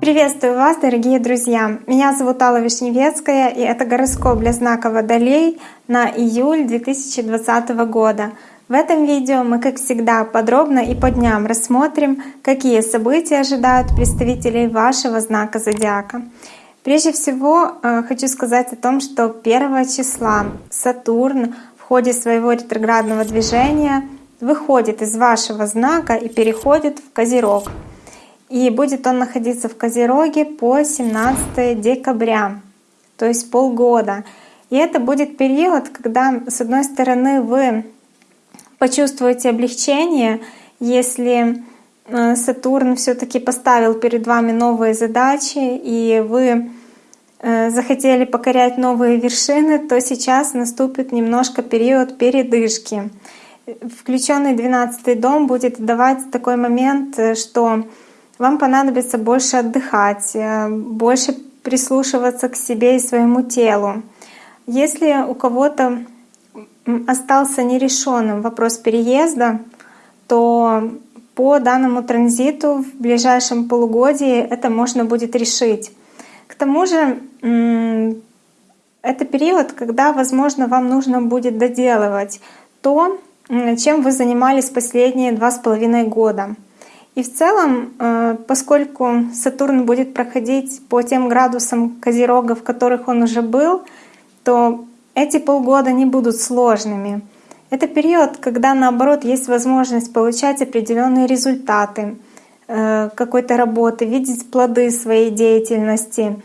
Приветствую вас, дорогие друзья! Меня зовут Алла Вишневецкая, и это гороскоп для знака Водолей на июль 2020 года. В этом видео мы, как всегда, подробно и по дням рассмотрим, какие события ожидают представителей вашего знака зодиака. Прежде всего, э, хочу сказать о том, что 1 числа Сатурн в ходе своего ретроградного движения выходит из вашего знака и переходит в Козерог — и будет он находиться в Козероге по 17 декабря, то есть полгода. И это будет период, когда, с одной стороны, вы почувствуете облегчение, если э, Сатурн все-таки поставил перед вами новые задачи, и вы э, захотели покорять новые вершины, то сейчас наступит немножко период передышки. Включенный 12 дом будет давать такой момент, э, что вам понадобится больше отдыхать, э, больше прислушиваться к себе и своему телу. Если у кого-то остался нерешенным вопрос переезда, то по данному транзиту в ближайшем полугодии это можно будет решить. К тому же это период, когда, возможно, вам нужно будет доделывать то, чем вы занимались последние два с половиной года. И в целом, э, поскольку Сатурн будет проходить по тем градусам Козерога, в которых он уже был, то эти полгода не будут сложными. Это период, когда наоборот есть возможность получать определенные результаты э, какой-то работы, видеть плоды своей деятельности.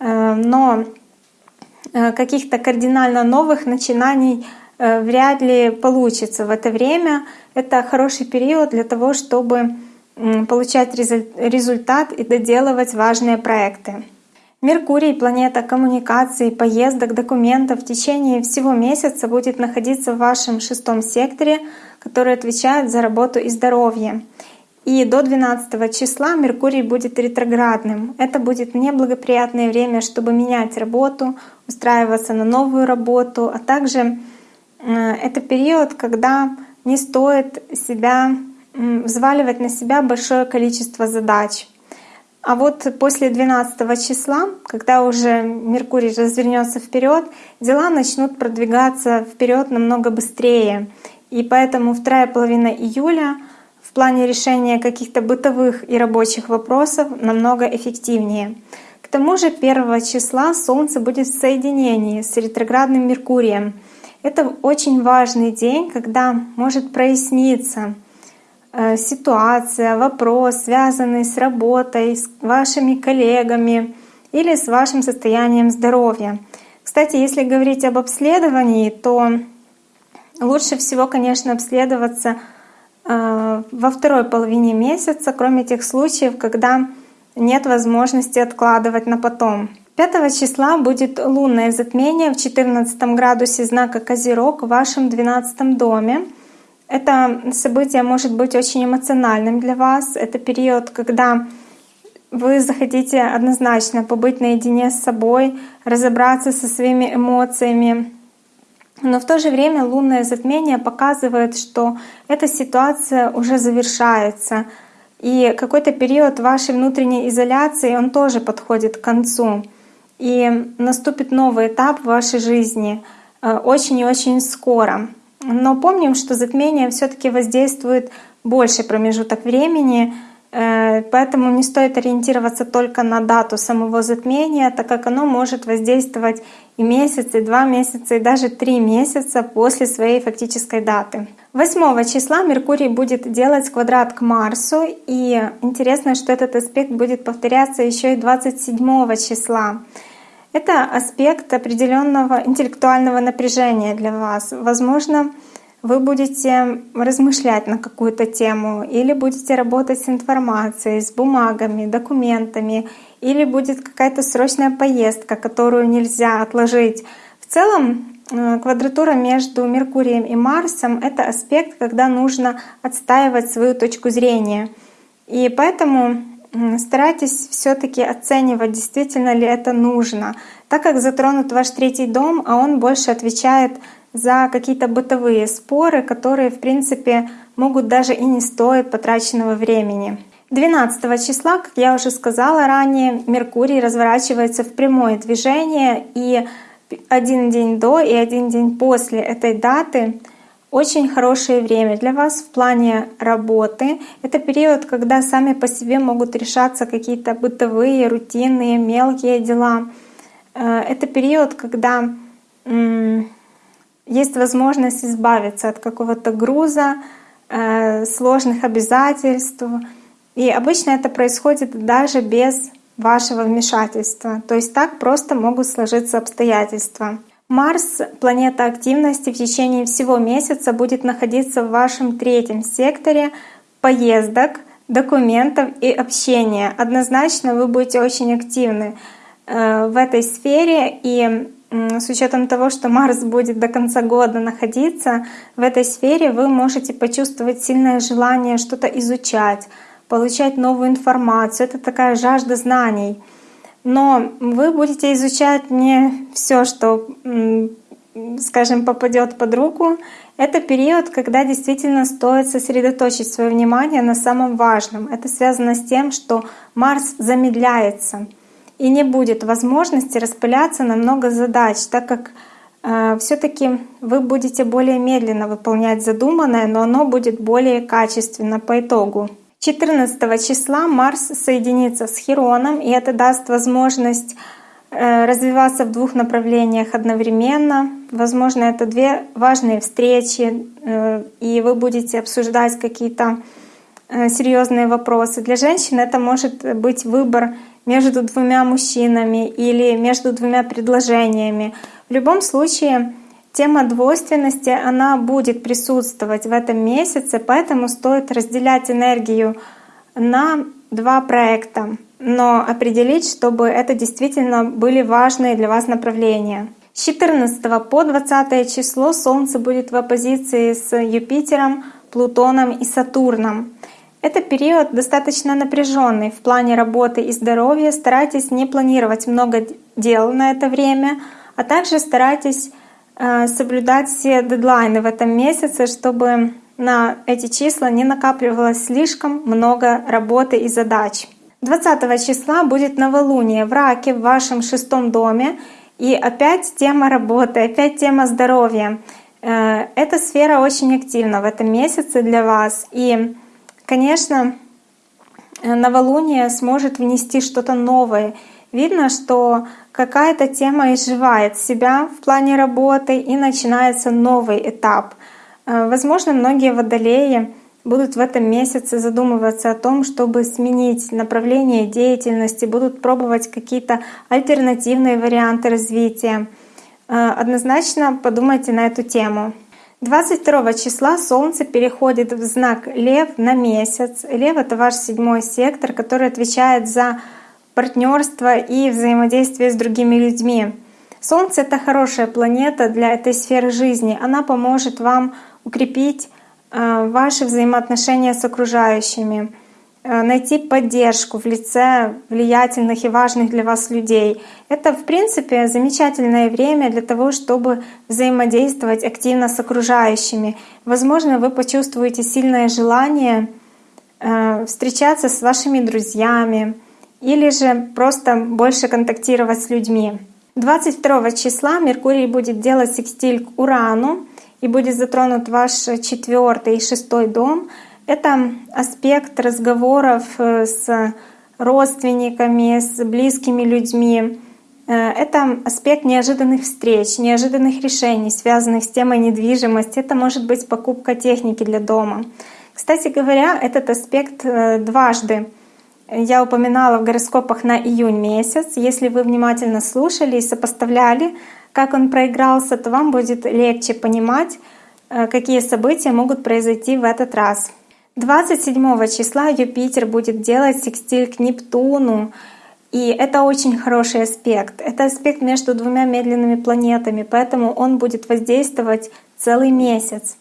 Э, но каких-то кардинально новых начинаний вряд ли получится в это время. Это хороший период для того, чтобы получать результат и доделывать важные проекты. Меркурий, планета коммуникаций, поездок, документов в течение всего месяца будет находиться в вашем шестом секторе, который отвечает за работу и здоровье. И до 12 числа Меркурий будет ретроградным. Это будет неблагоприятное время, чтобы менять работу, устраиваться на новую работу, а также это период, когда не стоит себя взваливать на себя большое количество задач. А вот после 12 числа, когда уже Меркурий развернется вперед, дела начнут продвигаться вперед намного быстрее. И поэтому вторая половина июля в плане решения каких-то бытовых и рабочих вопросов намного эффективнее. К тому же 1 числа Солнце будет в соединении с ретроградным Меркурием. Это очень важный день, когда может проясниться — Э, ситуация, вопрос, связанный с работой, с вашими коллегами или с вашим состоянием здоровья. Кстати, если говорить об обследовании, то лучше всего, конечно, обследоваться э, во второй половине месяца, кроме тех случаев, когда нет возможности откладывать на потом. 5 числа будет лунное затмение в 14 градусе знака Козерог в вашем 12 доме. Это событие может быть очень эмоциональным для вас. Это период, когда вы захотите однозначно побыть наедине с собой, разобраться со своими эмоциями. Но в то же время лунное затмение показывает, что эта ситуация уже завершается. И какой-то период вашей внутренней изоляции, он тоже подходит к концу. И наступит новый этап в вашей жизни э, очень и очень скоро. Но помним, что затмение все-таки воздействует больше промежуток времени, э, поэтому не стоит ориентироваться только на дату самого затмения, так как оно может воздействовать и месяц, и два месяца, и даже три месяца после своей фактической даты. 8 числа Меркурий будет делать квадрат к Марсу, и интересно, что этот аспект будет повторяться еще и 27 числа. Это аспект определенного интеллектуального напряжения для вас. Возможно, вы будете размышлять на какую-то тему, или будете работать с информацией, с бумагами, документами, или будет какая-то срочная поездка, которую нельзя отложить. В целом, э, квадратура между Меркурием и Марсом — это аспект, когда нужно отстаивать свою точку зрения. И поэтому старайтесь все-таки оценивать, действительно ли это нужно, так как затронут ваш третий дом, а он больше отвечает за какие-то бытовые споры, которые, в принципе, могут даже и не стоить потраченного времени. 12 числа, как я уже сказала ранее, Меркурий разворачивается в прямое движение, и один день до и один день после этой даты очень хорошее время для вас в плане работы. Это период, когда сами по себе могут решаться какие-то бытовые, рутинные, мелкие дела. Э, это период, когда есть возможность избавиться от какого-то груза, э, сложных обязательств. И обычно это происходит даже без вашего вмешательства. То есть так просто могут сложиться обстоятельства. Марс, планета активности, в течение всего месяца будет находиться в вашем третьем секторе поездок, документов и общения. Однозначно вы будете очень активны э, в этой сфере и с учетом того, что Марс будет до конца года находиться в этой сфере, вы можете почувствовать сильное желание что-то изучать, получать новую информацию. Это такая жажда знаний. Но вы будете изучать не все, что, скажем, попадет под руку. Это период, когда действительно стоит сосредоточить свое внимание на самом важном. Это связано с тем, что Марс замедляется и не будет возможности распыляться на много задач, так как э, все-таки вы будете более медленно выполнять задуманное, но оно будет более качественно по итогу. 14 числа Марс соединится с Хероном, и это даст возможность э, развиваться в двух направлениях одновременно. Возможно, это две важные встречи, э, и вы будете обсуждать какие-то э, серьезные вопросы. Для женщин это может быть выбор между двумя мужчинами или между двумя предложениями. В любом случае, Тема двойственности, она будет присутствовать в этом месяце, поэтому стоит разделять энергию на два проекта, но определить, чтобы это действительно были важные для вас направления. С 14 по 20 число Солнце будет в оппозиции с Юпитером, Плутоном и Сатурном. Это период достаточно напряженный в плане работы и здоровья. Старайтесь не планировать много дел на это время, а также старайтесь соблюдать все дедлайны в этом месяце, чтобы на эти числа не накапливалось слишком много работы и задач. 20 числа будет новолуние в Раке в вашем шестом доме. И опять тема работы, опять тема здоровья. Э, эта сфера очень активна в этом месяце для вас. И, конечно, новолуние сможет внести что-то новое. Видно, что какая-то тема изживает себя в плане работы и начинается новый этап. Э, возможно, многие водолеи будут в этом месяце задумываться о том, чтобы сменить направление деятельности, будут пробовать какие-то альтернативные варианты развития. Э, однозначно подумайте на эту тему. 22 числа Солнце переходит в знак Лев на месяц. Лев — это ваш седьмой сектор, который отвечает за партнерство и взаимодействие с другими людьми. Солнце — это хорошая планета для этой сферы жизни. Она поможет вам укрепить э, ваши взаимоотношения с окружающими, э, найти поддержку в лице влиятельных и важных для вас людей. Это, в принципе, замечательное время для того, чтобы взаимодействовать активно с окружающими. Возможно, вы почувствуете сильное желание э, встречаться с вашими друзьями, или же просто больше контактировать с людьми. 22 числа Меркурий будет делать секстиль к Урану и будет затронут ваш четвертый и шестой дом. Это аспект разговоров э, с родственниками, с близкими людьми. Э, это аспект неожиданных встреч, неожиданных решений, связанных с темой недвижимости. Это может быть покупка техники для дома. Кстати говоря, этот аспект э, дважды я упоминала в гороскопах на июнь месяц. Если вы внимательно слушали и сопоставляли, как он проигрался, то вам будет легче понимать, э, какие события могут произойти в этот раз. 27 числа Юпитер будет делать секстиль к Нептуну, и это очень хороший аспект. Это аспект между двумя медленными планетами, поэтому он будет воздействовать целый месяц.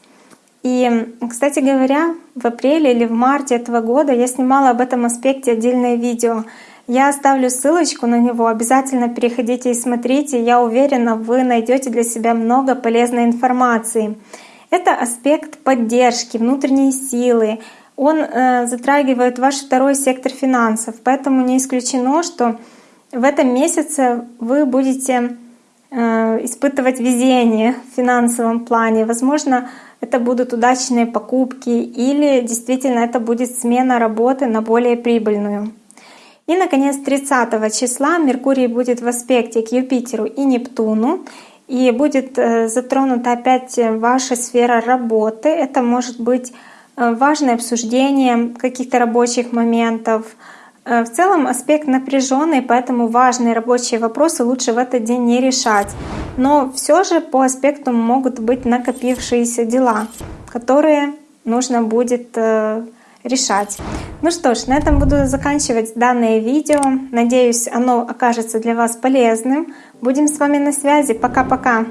И, кстати говоря, в апреле или в марте этого года я снимала об этом аспекте отдельное видео. Я оставлю ссылочку на него, обязательно переходите и смотрите. Я уверена, вы найдете для себя много полезной информации. Это аспект поддержки, внутренней силы. Он э, затрагивает ваш второй сектор финансов, поэтому не исключено, что в этом месяце вы будете испытывать везение в финансовом плане. Возможно, это будут удачные покупки или действительно это будет смена работы на более прибыльную. И, наконец, 30 числа Меркурий будет в аспекте к Юпитеру и Нептуну, и будет э, затронута опять ваша сфера работы. Это может быть э, важное обсуждение каких-то рабочих моментов. Э, в целом аспект напряженный, поэтому важные рабочие вопросы лучше в этот день не решать. Но все же по аспекту могут быть накопившиеся дела, которые нужно будет решать. Ну что ж, на этом буду заканчивать данное видео. Надеюсь, оно окажется для вас полезным. Будем с вами на связи. Пока-пока!